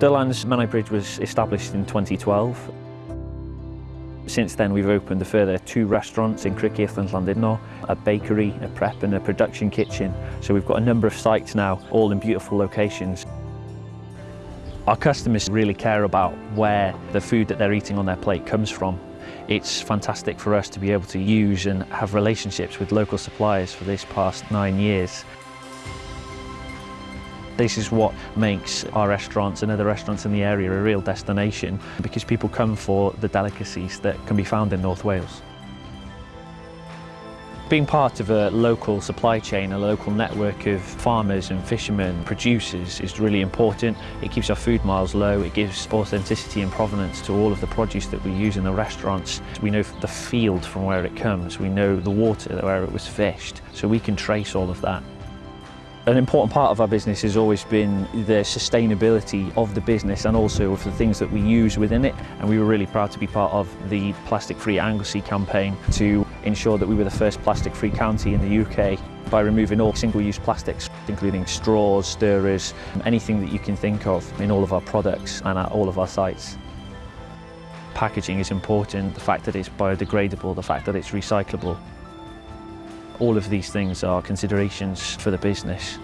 Dylan's Menai Bridge was established in 2012. Since then we've opened a further two restaurants in Criccieth and Llandudno, a bakery, a prep and a production kitchen. So we've got a number of sites now, all in beautiful locations. Our customers really care about where the food that they're eating on their plate comes from. It's fantastic for us to be able to use and have relationships with local suppliers for this past nine years. This is what makes our restaurants and other restaurants in the area a real destination because people come for the delicacies that can be found in North Wales. Being part of a local supply chain, a local network of farmers and fishermen, producers is really important. It keeps our food miles low, it gives authenticity and provenance to all of the produce that we use in the restaurants. We know the field from where it comes, we know the water where it was fished, so we can trace all of that. An important part of our business has always been the sustainability of the business and also of the things that we use within it. And we were really proud to be part of the Plastic Free Anglesey campaign to ensure that we were the first plastic-free county in the UK by removing all single-use plastics, including straws, stirrers, anything that you can think of in all of our products and at all of our sites. Packaging is important, the fact that it's biodegradable, the fact that it's recyclable. All of these things are considerations for the business.